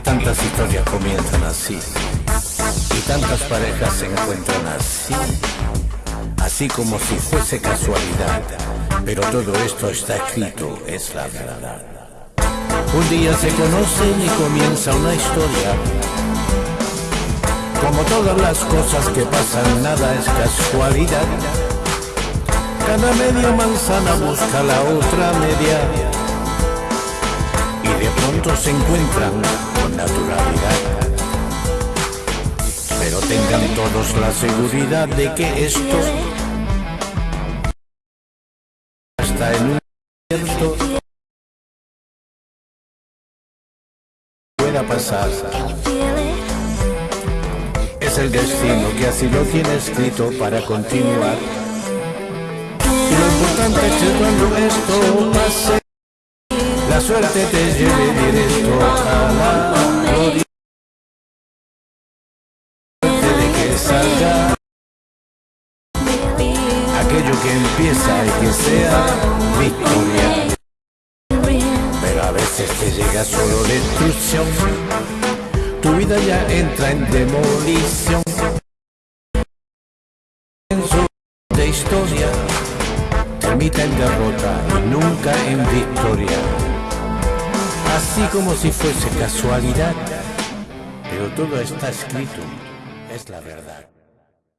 tantas historias comienzan así? Y tantas parejas se encuentran así. Así como si fuese casualidad. Pero todo esto está escrito, es la verdad. Un día se conocen y comienza una historia. Como todas las cosas que pasan, nada es casualidad. Cada media manzana busca la otra media. Se encuentran con naturalidad. Pero tengan todos la seguridad de que esto está en un cierto pueda pasar. Es el destino que así lo tiene escrito para continuar. Y lo importante es que cuando esto pase, la suerte te lleve directo a la gloria. Aquello que empieza y que sea victoria. Pero a veces te llega solo destrucción. Tu vida ya entra en demolición. En su de historia termina en derrota y nunca en victoria. Así como si fuese casualidad, pero todo está escrito, es la verdad.